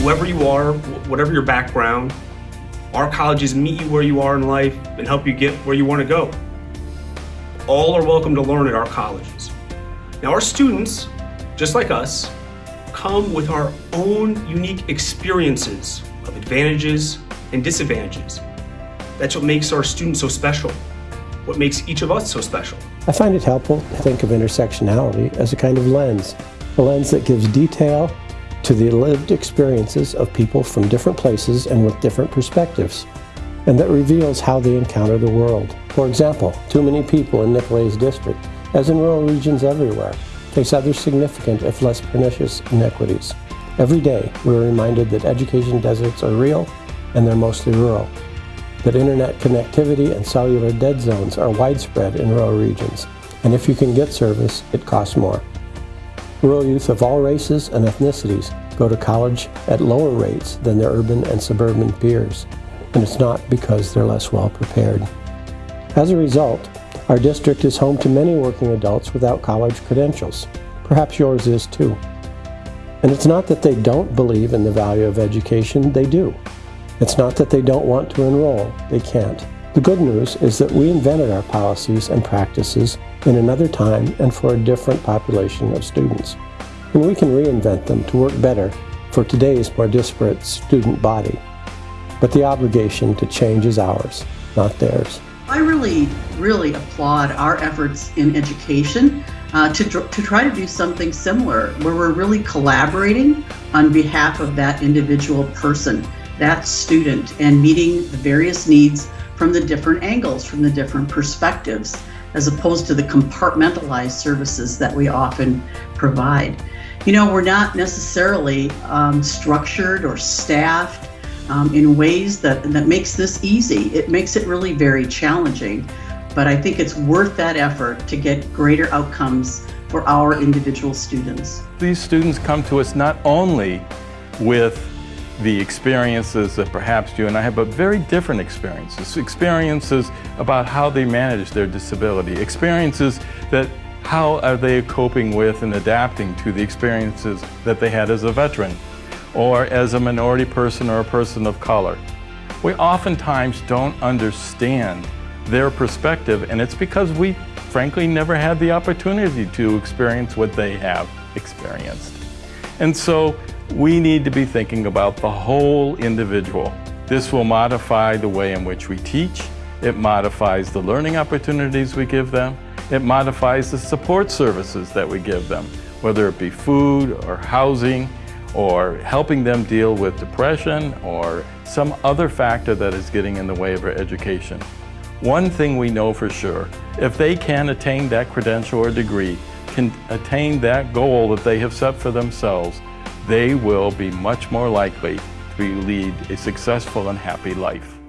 whoever you are, whatever your background, our colleges meet you where you are in life and help you get where you want to go. All are welcome to learn at our colleges. Now our students, just like us, come with our own unique experiences of advantages and disadvantages. That's what makes our students so special, what makes each of us so special. I find it helpful to think of intersectionality as a kind of lens, a lens that gives detail to the lived experiences of people from different places and with different perspectives, and that reveals how they encounter the world. For example, too many people in Nicolet's district, as in rural regions everywhere, face other significant, if less pernicious, inequities. Every day, we're reminded that education deserts are real and they're mostly rural, that internet connectivity and cellular dead zones are widespread in rural regions, and if you can get service, it costs more. Rural youth of all races and ethnicities go to college at lower rates than their urban and suburban peers, and it's not because they're less well prepared. As a result, our district is home to many working adults without college credentials. Perhaps yours is too. And it's not that they don't believe in the value of education, they do. It's not that they don't want to enroll, they can't. The good news is that we invented our policies and practices in another time and for a different population of students. And we can reinvent them to work better for today's more disparate student body. But the obligation to change is ours, not theirs. I really, really applaud our efforts in education uh, to, to try to do something similar where we're really collaborating on behalf of that individual person, that student, and meeting the various needs from the different angles, from the different perspectives, as opposed to the compartmentalized services that we often provide. You know, we're not necessarily um, structured or staffed um, in ways that, that makes this easy. It makes it really very challenging, but I think it's worth that effort to get greater outcomes for our individual students. These students come to us not only with the experiences that perhaps you and I have, but very different experiences. Experiences about how they manage their disability. Experiences that how are they coping with and adapting to the experiences that they had as a veteran or as a minority person or a person of color. We oftentimes don't understand their perspective and it's because we frankly never had the opportunity to experience what they have experienced. And so we need to be thinking about the whole individual. This will modify the way in which we teach, it modifies the learning opportunities we give them, it modifies the support services that we give them, whether it be food or housing or helping them deal with depression or some other factor that is getting in the way of their education. One thing we know for sure, if they can attain that credential or degree, can attain that goal that they have set for themselves, they will be much more likely to lead a successful and happy life.